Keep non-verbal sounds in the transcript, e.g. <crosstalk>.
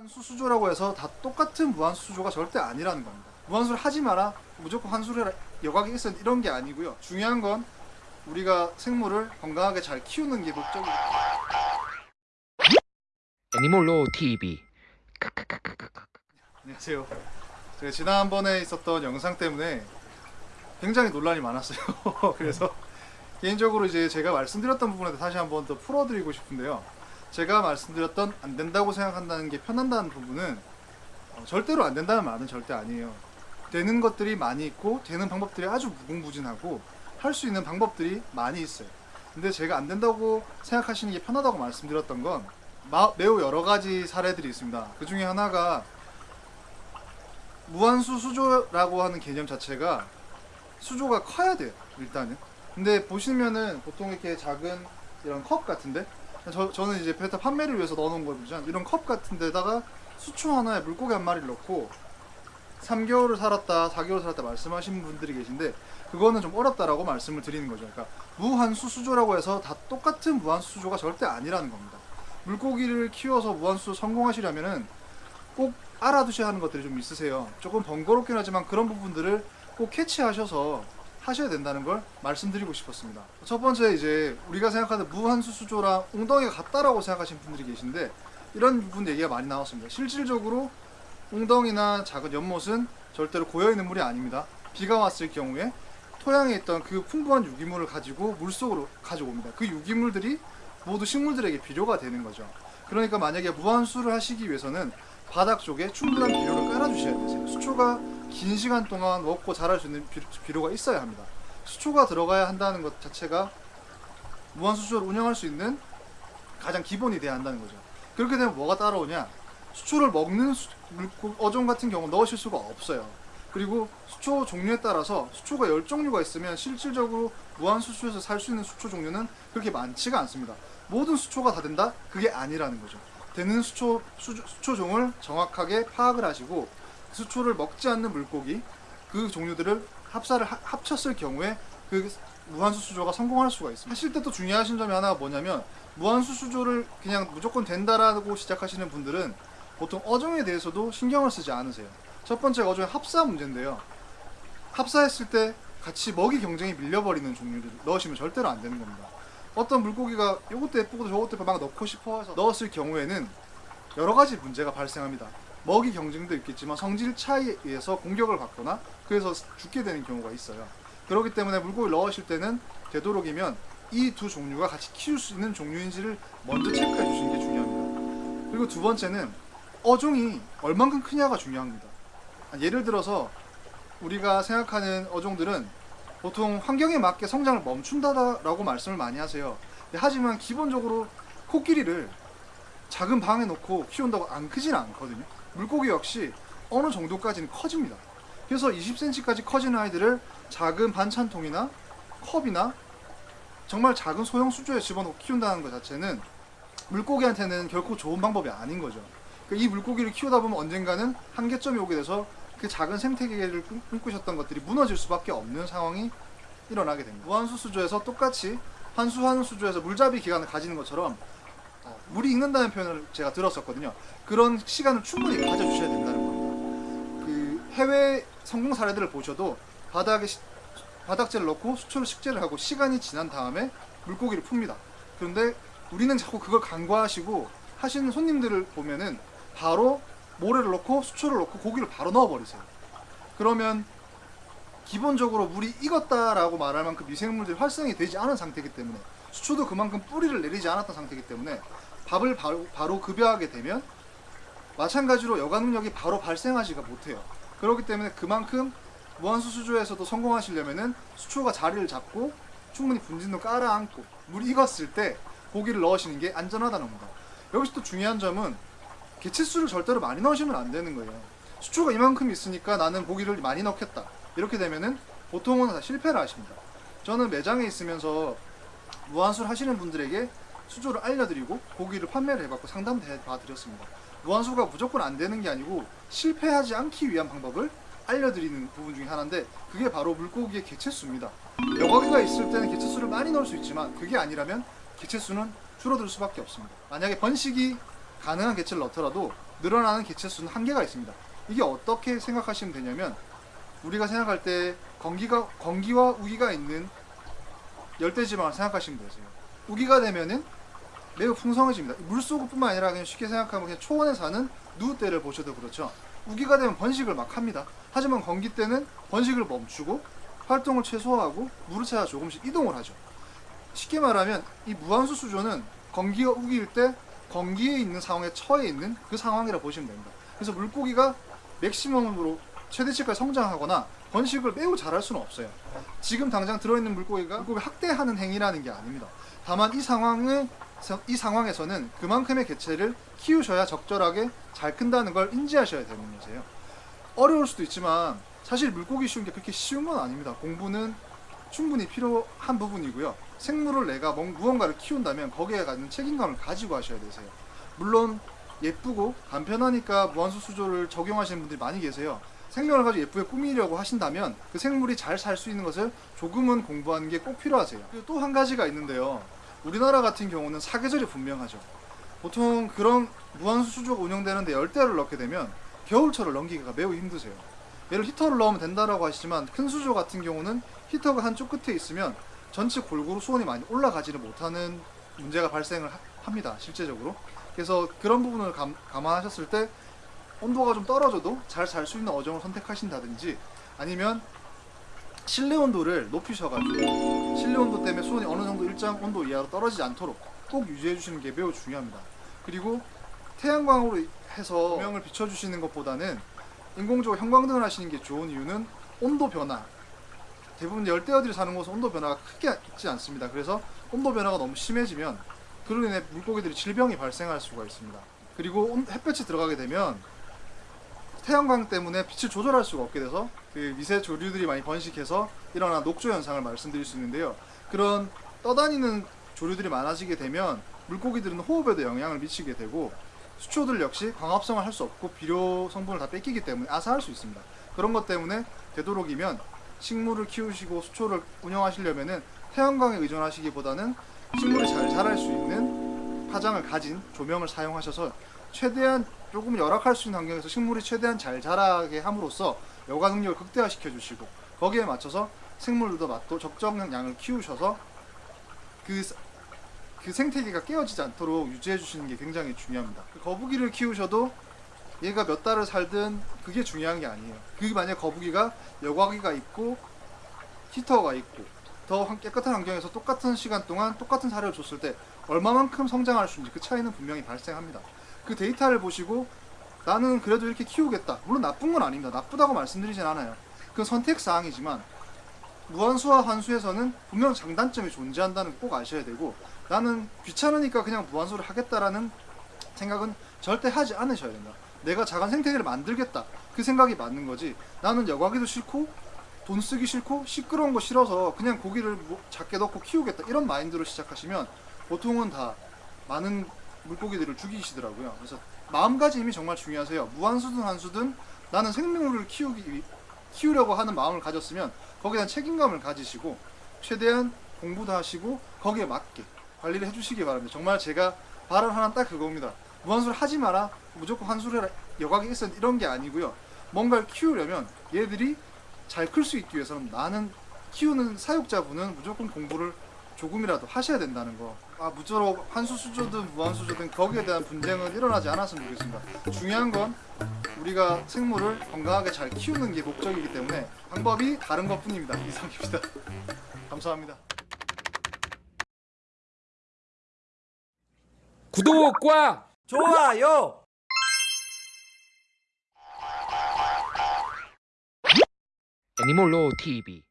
무한수 수조라고 해서 다 똑같은 무한수 수조가 절대 아니라는 겁니다. 무한수를 하지 마라, 무조건 한수를 여각이 있어 이런 게 아니고요. 중요한 건 우리가 생물을 건강하게 잘 키우는 게 목적이에요. 애니몰로 TV 안녕하세요. 제가 지난번에 있었던 영상 때문에 굉장히 논란이 많았어요. <laughs> 그래서 개인적으로 이제 제가 말씀드렸던 부분에 다시 한번 더 풀어드리고 싶은데요. 제가 말씀드렸던 안 된다고 생각한다는 게 편한다는 부분은 어, 절대로 안 된다는 말은 절대 아니에요. 되는 것들이 많이 있고 되는 방법들이 아주 무궁무진하고 할 수 있는 방법들이 많이 있어요. 근데 제가 안 된다고 생각하시는 게 편하다고 말씀드렸던 건 마- 매우 여러 가지 사례들이 있습니다. 그 중에 하나가 무한수 수조라고 하는 개념 자체가 수조가 커야 돼요 일단은 근데 보시면은 보통 이렇게 작은 이런 컵 같은데 저, 저는 이제 베타 판매를 위해서 넣어놓은 걸 보시면 이런 컵 같은 데다가 수초 하나에 물고기 한 마리를 넣고 3개월을 살았다 4개월 살았다 말씀하시는 분들이 계신데 그거는 좀 어렵다라고 말씀을 드리는 거죠. 그러니까 무한수 수조라고 해서 다 똑같은 무한수 수조가 절대 아니라는 겁니다. 물고기를 키워서 무한수 성공하시려면은 꼭 알아두셔야 하는 것들이 좀 있으세요. 조금 번거롭긴 하지만 그런 부분들을 꼭 캐치하셔서 하셔야 된다는 걸 말씀드리고 싶었습니다. 첫 번째 이제 우리가 생각하는 무한수 수조랑 웅덩이가 같다라고 생각하시는 분들이 계신데 이런 부분 얘기가 많이 나왔습니다. 실질적으로 웅덩이나 작은 연못은 절대로 고여있는 물이 아닙니다. 비가 왔을 경우에 토양에 있던 그 풍부한 유기물을 가지고 물속으로 가져옵니다. 그 유기물들이 모두 식물들에게 비료가 되는 거죠. 그러니까 만약에 무한수를 하시기 위해서는 바닥 쪽에 충분한 비료를 깔아주셔야 되세요. 수초가 긴 시간 동안 먹고 자랄 수 있는 비- 비료가 있어야 합니다. 수초가 들어가야 한다는 것 자체가 무한수초를 운영할 수 있는 가장 기본이 돼야 한다는 거죠. 그렇게 되면 뭐가 따라오냐? 수초를 먹는 어종 같은 경우 넣으실 수가 없어요. 그리고 수초 종류에 따라서 수초가 열 종류가 있으면 실질적으로 무한수초에서 살 수 있는 수초 종류는 그렇게 많지가 않습니다. 모든 수초가 다 된다? 그게 아니라는 거죠. 되는 수초, 수, 수초종을 정확하게 파악을 하시고 수초를 먹지 않는 물고기 그 종류들을 합사를 하- 합쳤을 경우에 그 무한수 수조가 성공할 수가 있습니다. 하실 때 또 중요하신 점이 하나가 뭐냐면 무한수 수조를 그냥 무조건 된다라고 시작하시는 분들은 보통 어종에 대해서도 신경을 쓰지 않으세요. 첫 번째 어종의 합사 문제인데요. 합사했을 때 같이 먹이 경쟁이 밀려버리는 종류를 넣으시면 절대로 안 되는 겁니다. 어떤 물고기가 이것도 예쁘고 저것도 예쁘고 막 넣고 싶어 해서 넣었을 경우에는 여러 가지 문제가 발생합니다. 먹이 경쟁도 있겠지만 성질 차이에 의해서 공격을 받거나 그래서 죽게 되는 경우가 있어요. 그렇기 때문에 물고기를 넣으실 때는 되도록이면 이 두 종류가 같이 키울 수 있는 종류인지를 먼저 체크해 주시는 게 중요합니다. 그리고 두 번째는 어종이 얼만큼 크냐가 중요합니다. 아, 예를 들어서 우리가 생각하는 어종들은 보통 환경에 맞게 성장을 멈춘다라고 말씀을 많이 하세요. 하지만 기본적으로 코끼리를 작은 방에 놓고 키운다고 안 크진 않거든요. 물고기 역시 어느 정도까지는 커집니다. 그래서 20cm까지 커지는 아이들을 작은 반찬통이나 컵이나 정말 작은 소형 수조에 집어넣고 키운다는 것 자체는 물고기한테는 결코 좋은 방법이 아닌 거죠. 그러니까 이 물고기를 키우다 보면 언젠가는 한계점이 오게 돼서 그 작은 생태계를 꿈- 꿈꾸셨던 것들이 무너질 수밖에 없는 상황이 일어나게 됩니다. 무한수 수조에서 똑같이 한수하는 수조에서 물잡이 기간을 가지는 것처럼 어, 물이 익는다는 표현을 제가 들었었거든요. 그런 시간을 충분히 가져주셔야 된다는 겁니다. 그 해외 성공 사례들을 보셔도 바닥에 시- 바닥재를 넣고 수초를 식재를 하고 시간이 지난 다음에 물고기를 풉니다. 그런데 우리는 자꾸 그걸 간과하시고 하시는 손님들을 보면은 바로 모래를 넣고 수초를 넣고 고기를 바로 넣어버리세요. 그러면 기본적으로 물이 익었다라고 말할 만큼 미생물들이 활성이 되지 않은 상태이기 때문에 수초도 그만큼 뿌리를 내리지 않았던 상태이기 때문에 밥을 바로, 바로 급여하게 되면 마찬가지로 여가 능력이 바로 발생하지가 못해요. 그렇기 때문에 그만큼 무한수 수조에서도 성공하시려면은 수초가 자리를 잡고 충분히 분진도 깔아앉고 물이 익었을 때 고기를 넣으시는 게 안전하다는 겁니다. 여기서 또 중요한 점은 개체수를 절대로 많이 넣으시면 안 되는 거예요. 수초가 이만큼 있으니까 나는 고기를 많이 넣겠다. 이렇게 되면은 보통은 다 실패를 하십니다. 저는 매장에 있으면서 무한수를 하시는 분들에게 수조를 알려드리고 고기를 판매를 해봤고 상담도 해봐드렸습니다. 무한수가 무조건 안 되는 게 아니고 실패하지 않기 위한 방법을 알려드리는 부분 중에 하나인데 그게 바로 물고기의 개체수입니다. 여과기가 있을 때는 개체수를 많이 넣을 수 있지만 그게 아니라면 개체수는 줄어들 수밖에 없습니다. 만약에 번식이 가능한 개체를 넣더라도 늘어나는 개체 수는 한계가 있습니다. 이게 어떻게 생각하시면 되냐면 우리가 생각할 때 건기가 건기와 우기가 있는 열대지방을 생각하시면 되세요. 우기가 되면은 매우 풍성해집니다. 물속뿐만 아니라 그냥 쉽게 생각하면 그냥 초원에 사는 누우떼를 보셔도 그렇죠. 우기가 되면 번식을 막 합니다. 하지만 건기 때는 번식을 멈추고 활동을 최소화하고 물을 찾아 조금씩 이동을 하죠. 쉽게 말하면 이 무한수 수조는 건기가 우기일 때 건기에 있는 상황에 처해 있는 그 상황이라 보시면 됩니다. 그래서 물고기가 맥시멈으로 최대치까지 성장하거나 번식을 매우 잘할 수는 없어요. 지금 당장 들어있는 물고기가 물고기 학대하는 행위라는 게 아닙니다. 다만 이 상황을 이 상황에서는 그만큼의 개체를 키우셔야 적절하게 잘 큰다는 걸 인지하셔야 되는 거세요. 어려울 수도 있지만 사실 물고기 쉬운 게 그렇게 쉬운 건 아닙니다. 공부는 충분히 필요한 부분이고요. 생물을 내가 뭔- 무언가를 키운다면 거기에 갖는 책임감을 가지고 하셔야 되세요. 물론 예쁘고 간편하니까 무한수 수조를 적용하시는 분들이 많이 계세요. 생명을 가지고 예쁘게 꾸미려고 하신다면 그 생물이 잘 살 수 있는 것을 조금은 공부하는 게 꼭 필요하세요. 그리고 또 한 가지가 있는데요. 우리나라 같은 경우는 사계절이 분명하죠. 보통 그런 무한수 수조가 운영되는데 열대를 넣게 되면 겨울철을 넘기기가 매우 힘드세요. 얘를 히터를 넣으면 된다라고 하시지만 큰 수조 같은 경우는 히터가 한쪽 끝에 있으면 전체 골고루 수온이 많이 올라가지를 못하는 문제가 발생을 하- 합니다. 실제적으로. 그래서 그런 부분을 감, 감안하셨을 때 온도가 좀 떨어져도 잘살수 있는 어종을 선택하신다든지 아니면 실내 온도를 높이셔가지고 실내 온도 때문에 수온이 어느 정도 일정 온도 이하로 떨어지지 않도록 꼭 유지해 주시는 게 매우 중요합니다. 그리고 태양광으로 해서 조명을 비춰주시는 것보다는 인공적으로 형광등을 하시는 게 좋은 이유는 온도 변화 대부분 열대어들이 사는 곳은 온도 변화가 크게 있지 않습니다. 그래서 온도 변화가 너무 심해지면 그로 인해 물고기들이 질병이 발생할 수가 있습니다. 그리고 온- 햇볕이 들어가게 되면 태양광 때문에 빛을 조절할 수가 없게 돼서 그 미세 조류들이 많이 번식해서 일어나는 녹조 현상을 말씀드릴 수 있는데요. 그런 떠다니는 조류들이 많아지게 되면 물고기들은 호흡에도 영향을 미치게 되고 수초들 역시 광합성을 할 수 없고 비료 성분을 다 뺏기기 때문에 아사할 수 있습니다. 그런 것 때문에 되도록이면 식물을 키우시고 수초를 운영하시려면은 태양광에 의존하시기보다는 식물이 잘 자랄 수 있는 파장을 가진 조명을 사용하셔서 최대한 조금 열악할 수 있는 환경에서 식물이 최대한 잘 자라게 함으로써 여과 능력을 극대화시켜 주시고 거기에 맞춰서 생물들도 맞도 적정량 양을 키우셔서 그, 사- 그 생태계가 깨어지지 않도록 유지해 주시는 게 굉장히 중요합니다. 그 거북이를 키우셔도 얘가 몇 달을 살든 그게 중요한 게 아니에요. 그게 만약 거북이가 여과기가 있고 히터가 있고 더 환- 깨끗한 환경에서 똑같은 시간 동안 똑같은 사료를 줬을 때 얼마만큼 성장할 수 있는지 그 차이는 분명히 발생합니다. 그 데이터를 보시고 나는 그래도 이렇게 키우겠다. 물론 나쁜 건 아닙니다. 나쁘다고 말씀드리진 않아요. 그건 선택 사항이지만 무한수와 한수에서는 분명 장단점이 존재한다는 거꼭 아셔야 되고 나는 귀찮으니까 그냥 무한수를 하겠다라는 생각은 절대 하지 않으셔야 된다. 내가 작은 생태계를 만들겠다. 그 생각이 맞는 거지. 나는 여과기도 싫고 돈 쓰기 싫고 시끄러운 거 싫어서 그냥 고기를 뭐 작게 넣고 키우겠다. 이런 마인드로 시작하시면 보통은 다 많은 물고기들을 죽이시더라고요. 그래서 마음가짐이 정말 중요하세요. 무한수든 한수든 나는 생명을 키우기 위- 키우려고 하는 마음을 가졌으면 거기에 대한 책임감을 가지시고 최대한 공부도 하시고 거기에 맞게 관리를 해주시기 바랍니다. 정말 제가 바람 하나 딱 그겁니다. 무한수를 하지 마라. 무조건 한수를 해라. 여각이 있어 이런 게 아니고요. 뭔가를 키우려면 얘들이 잘 클 수 있기 위해서는 나는 키우는 사육자분은 무조건 공부를 조금이라도 하셔야 된다는 거. 아 무조건 한수 수조든 무한수 수조든 거기에 대한 분쟁은 일어나지 않았으면 좋겠습니다. 중요한 건 우리가 생물을 건강하게 잘 키우는 게 목적이기 때문에 방법이 다른 것뿐입니다. <laughs> 이상입니다. 감사합니다. 구독과 좋아요. 애니몰로 TV